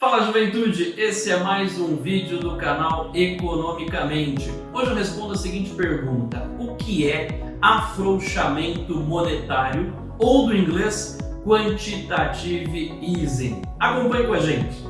Fala juventude, esse é mais um vídeo do canal Economicamente. Hoje eu respondo a seguinte pergunta, o que é afrouxamento monetário ou do inglês Quantitative Easing? Acompanhe com a gente.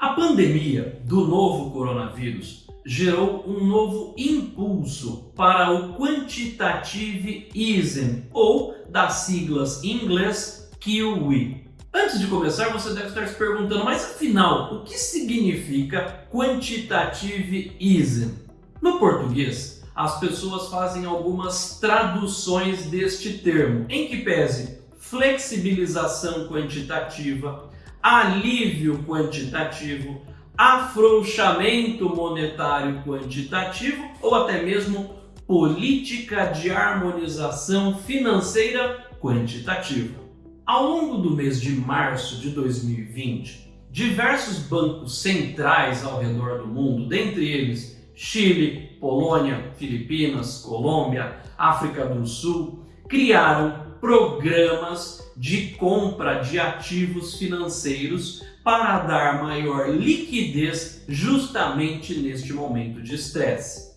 A pandemia do novo coronavírus gerou um novo impulso para o Quantitative Easing, ou das siglas em inglês QE. Antes de começar, você deve estar se perguntando, mas afinal, o que significa Quantitative Easing? No português, as pessoas fazem algumas traduções deste termo, em que pese flexibilização quantitativa, alívio quantitativo, afrouxamento monetário quantitativo ou até mesmo política de harmonização financeira quantitativa. Ao longo do mês de março de 2020, diversos bancos centrais ao redor do mundo, dentre eles Chile, Polônia, Filipinas, Colômbia, África do Sul, criaram programas de compra de ativos financeiros para dar maior liquidez justamente neste momento de estresse.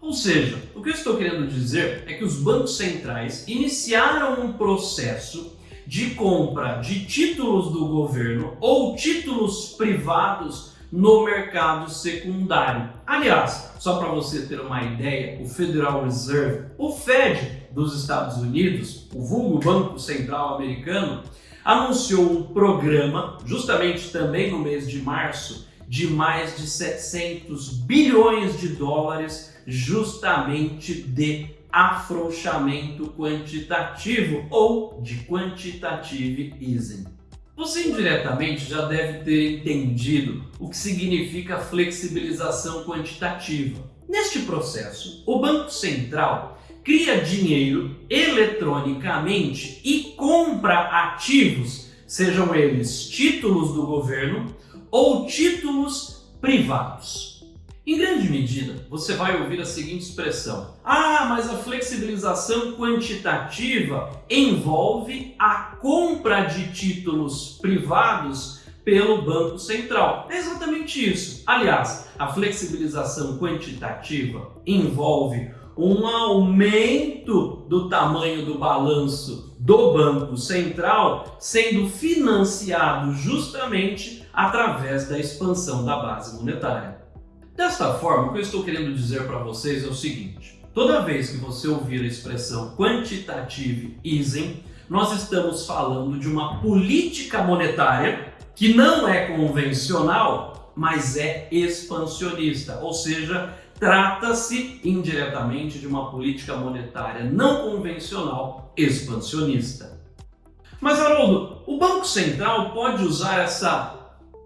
Ou seja, o que eu estou querendo dizer é que os bancos centrais iniciaram um processo de compra de títulos do governo ou títulos privados no mercado secundário. Aliás, só para você ter uma ideia, o Federal Reserve, o Fed dos Estados Unidos, o vulgo Banco Central Americano, anunciou um programa, justamente também no mês de março, de mais de 700 bilhões de dólares, justamente de afrouxamento quantitativo ou de quantitative easing. Você indiretamente já deve ter entendido o que significa flexibilização quantitativa. Neste processo, o Banco Central cria dinheiro eletronicamente e compra ativos, sejam eles títulos do governo ou títulos privados. Em grande medida, você vai ouvir a seguinte expressão. Ah, mas a flexibilização quantitativa envolve a compra de títulos privados pelo Banco Central. É exatamente isso. Aliás, a flexibilização quantitativa envolve um aumento do tamanho do balanço do Banco Central sendo financiado justamente através da expansão da base monetária. Desta forma, o que eu estou querendo dizer para vocês é o seguinte. Toda vez que você ouvir a expressão quantitative easing, nós estamos falando de uma política monetária que não é convencional, mas é expansionista, ou seja, trata-se indiretamente de uma política monetária não convencional expansionista. Mas Haroldo, o Banco Central pode usar essa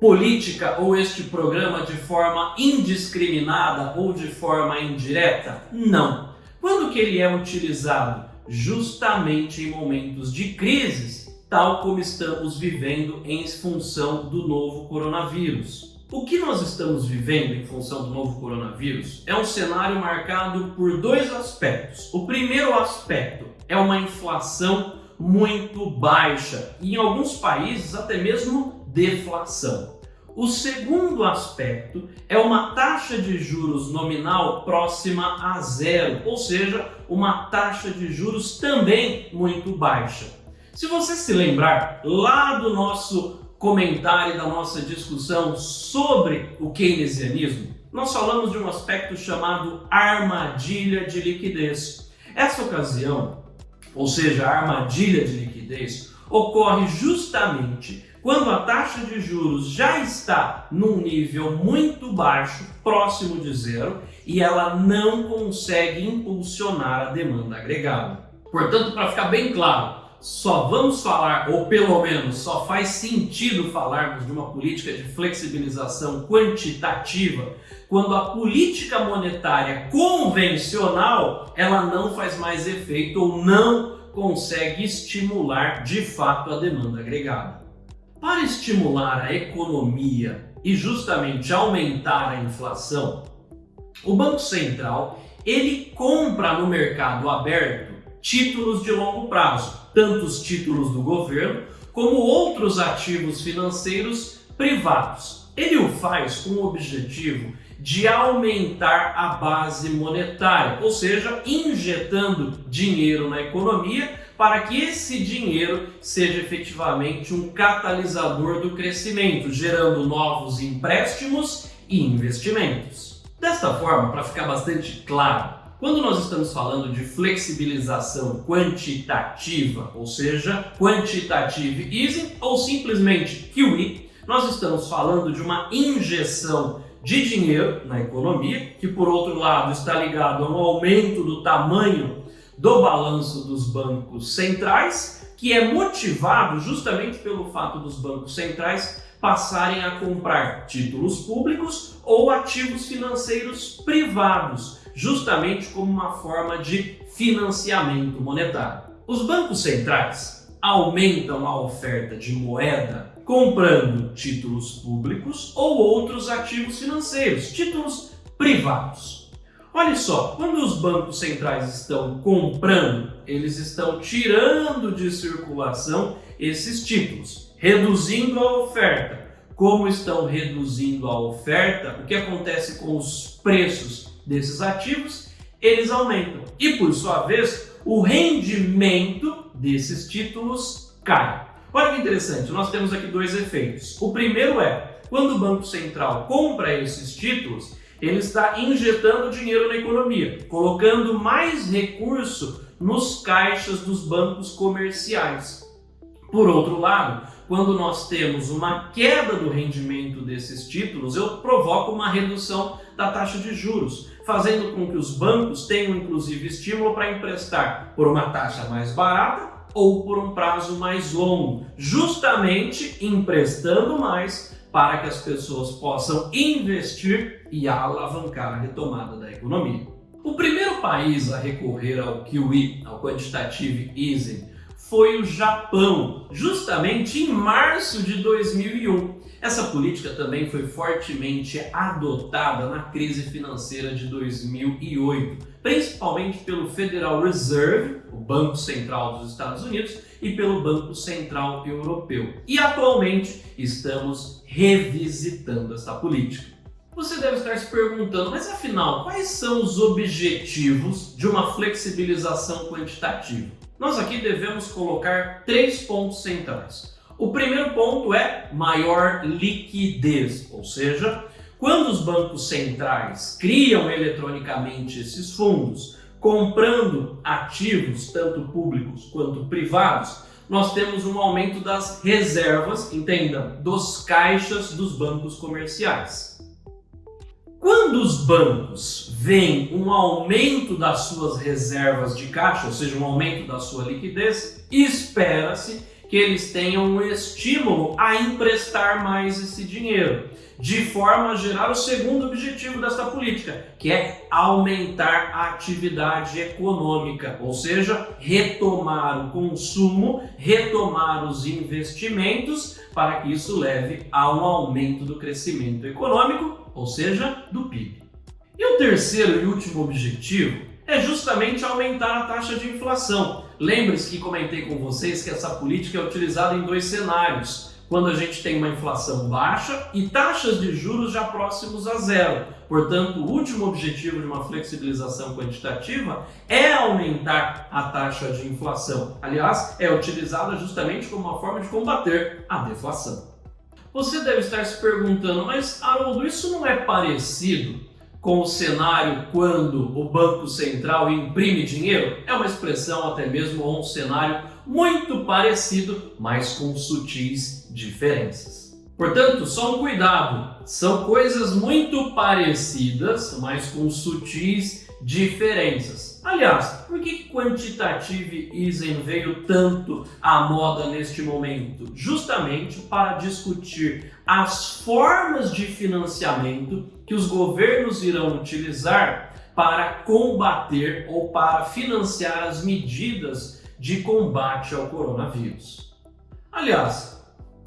política ou este programa de forma indiscriminada ou de forma indireta? Não. Quando que ele é utilizado? Justamente em momentos de crises, tal como estamos vivendo em função do novo coronavírus. O que nós estamos vivendo em função do novo coronavírus é um cenário marcado por dois aspectos. O primeiro aspecto é uma inflação muito baixa e em alguns países até mesmo deflação. O segundo aspecto é uma taxa de juros nominal próxima a zero, ou seja, uma taxa de juros também muito baixa. Se você se lembrar lá do nosso comentário, da nossa discussão sobre o keynesianismo, nós falamos de um aspecto chamado armadilha de liquidez. Essa ocasião, ou seja, a armadilha de liquidez, ocorre justamente quando a taxa de juros já está num nível muito baixo, próximo de zero, e ela não consegue impulsionar a demanda agregada. Portanto, para ficar bem claro, só vamos falar, ou pelo menos só faz sentido falarmos de uma política de flexibilização quantitativa quando a política monetária convencional ela não faz mais efeito ou não consegue estimular de fato a demanda agregada. Para estimular a economia e justamente aumentar a inflação, o Banco Central ele compra no mercado aberto títulos de longo prazo, tanto os títulos do governo como outros ativos financeiros privados. Ele o faz com o objetivo de aumentar a base monetária, ou seja, injetando dinheiro na economia para que esse dinheiro seja efetivamente um catalisador do crescimento, gerando novos empréstimos e investimentos. Desta forma, para ficar bastante claro, quando nós estamos falando de flexibilização quantitativa, ou seja, quantitative easing ou simplesmente QE, nós estamos falando de uma injeção de dinheiro na economia, que por outro lado está ligado a um aumento do tamanho do balanço dos bancos centrais, que é motivado justamente pelo fato dos bancos centrais passarem a comprar títulos públicos ou ativos financeiros privados, justamente como uma forma de financiamento monetário. Os bancos centrais aumentam a oferta de moeda comprando títulos públicos ou outros ativos financeiros, títulos privados. Olha só, quando os bancos centrais estão comprando, eles estão tirando de circulação esses títulos, reduzindo a oferta. Como estão reduzindo a oferta, o que acontece com os preços desses ativos, eles aumentam. E por sua vez, o rendimento desses títulos cai. Olha que interessante, nós temos aqui dois efeitos. O primeiro é, quando o Banco Central compra esses títulos, ele está injetando dinheiro na economia, colocando mais recurso nos caixas dos bancos comerciais. Por outro lado, quando nós temos uma queda do rendimento desses títulos, eu provoco uma redução da taxa de juros, fazendo com que os bancos tenham inclusive estímulo para emprestar por uma taxa mais barata ou por um prazo mais longo, justamente emprestando mais para que as pessoas possam investir e alavancar a retomada da economia. O primeiro país a recorrer ao QE, ao Quantitative Easing, foi o Japão, justamente em março de 2001. Essa política também foi fortemente adotada na crise financeira de 2008, principalmente pelo Federal Reserve, o Banco Central dos Estados Unidos, e pelo Banco Central Europeu. E atualmente estamos revisitando essa política. Você deve estar se perguntando, mas afinal, quais são os objetivos de uma flexibilização quantitativa? nós aqui devemos colocar três pontos centrais. O primeiro ponto é maior liquidez, ou seja, quando os bancos centrais criam eletronicamente esses fundos, comprando ativos, tanto públicos quanto privados, nós temos um aumento das reservas, entendam, dos caixas dos bancos comerciais. Quando os bancos veem um aumento das suas reservas de caixa, ou seja, um aumento da sua liquidez, espera-se que eles tenham um estímulo a emprestar mais esse dinheiro, de forma a gerar o segundo objetivo dessa política, que é aumentar a atividade econômica, ou seja, retomar o consumo, retomar os investimentos, para que isso leve a um aumento do crescimento econômico ou seja, do PIB. E o terceiro e último objetivo é justamente aumentar a taxa de inflação. Lembre-se que comentei com vocês que essa política é utilizada em dois cenários. Quando a gente tem uma inflação baixa e taxas de juros já próximos a zero. Portanto, o último objetivo de uma flexibilização quantitativa é aumentar a taxa de inflação. Aliás, é utilizada justamente como uma forma de combater a deflação. Você deve estar se perguntando, mas Haroldo, isso não é parecido com o cenário quando o Banco Central imprime dinheiro? É uma expressão até mesmo ou um cenário muito parecido, mas com sutis diferenças. Portanto, só um cuidado, são coisas muito parecidas, mas com sutis diferenças. Aliás, por que quantitative easing veio tanto à moda neste momento? Justamente para discutir as formas de financiamento que os governos irão utilizar para combater ou para financiar as medidas de combate ao coronavírus. Aliás,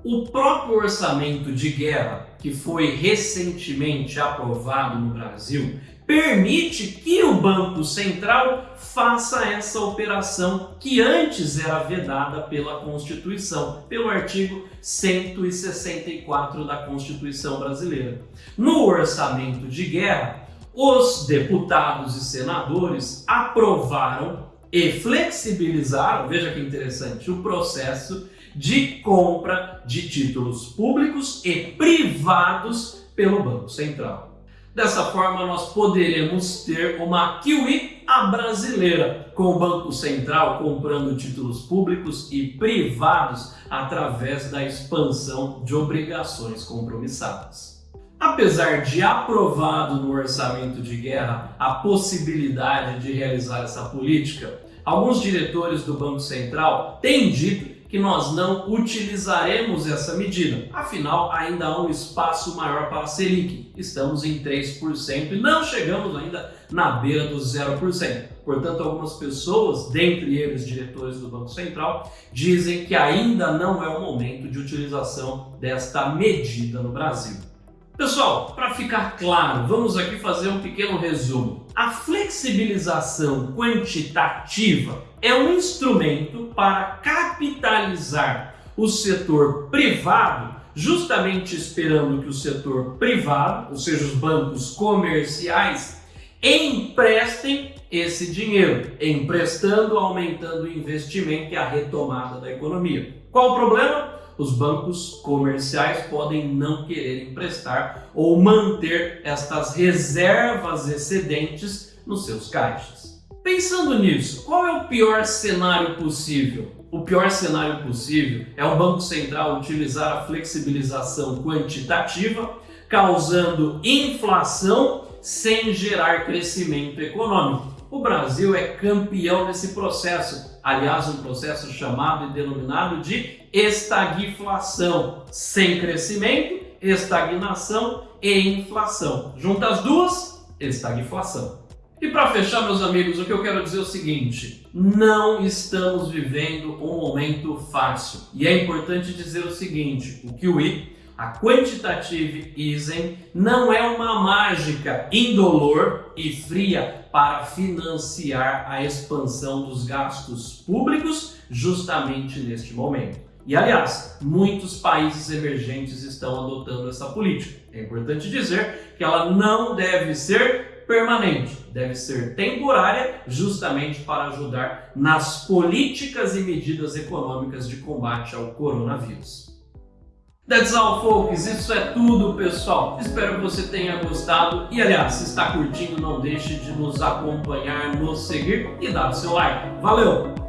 o próprio orçamento de guerra que foi recentemente aprovado no Brasil permite que o Banco Central faça essa operação que antes era vedada pela Constituição, pelo artigo 164 da Constituição brasileira. No orçamento de guerra, os deputados e senadores aprovaram e flexibilizaram, veja que interessante, o processo de compra de títulos públicos e privados pelo Banco Central. Dessa forma, nós poderemos ter uma QI a brasileira, com o Banco Central comprando títulos públicos e privados através da expansão de obrigações compromissadas. Apesar de aprovado no orçamento de guerra a possibilidade de realizar essa política, alguns diretores do Banco Central têm dito que nós não utilizaremos essa medida. Afinal, ainda há um espaço maior para a Selic. Estamos em 3% e não chegamos ainda na beira dos 0%. Portanto, algumas pessoas, dentre eles diretores do Banco Central, dizem que ainda não é o momento de utilização desta medida no Brasil. Pessoal, para ficar claro, vamos aqui fazer um pequeno resumo. A flexibilização quantitativa é um instrumento para capitalizar o setor privado, justamente esperando que o setor privado, ou seja, os bancos comerciais, emprestem esse dinheiro, emprestando, aumentando o investimento e a retomada da economia. Qual o problema? Os bancos comerciais podem não querer emprestar ou manter estas reservas excedentes nos seus caixas. Pensando nisso, qual é o pior cenário possível? O pior cenário possível é o Banco Central utilizar a flexibilização quantitativa, causando inflação sem gerar crescimento econômico. O Brasil é campeão nesse processo, aliás, um processo chamado e denominado de estagflação, sem crescimento, estagnação e inflação. Junta as duas, estagflação. E para fechar, meus amigos, o que eu quero dizer é o seguinte: não estamos vivendo um momento fácil. E é importante dizer o seguinte: o QE a quantitative easing não é uma mágica indolor e fria para financiar a expansão dos gastos públicos justamente neste momento. E aliás, muitos países emergentes estão adotando essa política. É importante dizer que ela não deve ser permanente, deve ser temporária, justamente para ajudar nas políticas e medidas econômicas de combate ao coronavírus. That's all, folks. Isso é tudo, pessoal. Espero que você tenha gostado. E, aliás, se está curtindo, não deixe de nos acompanhar, nos seguir e dar o seu like. Valeu!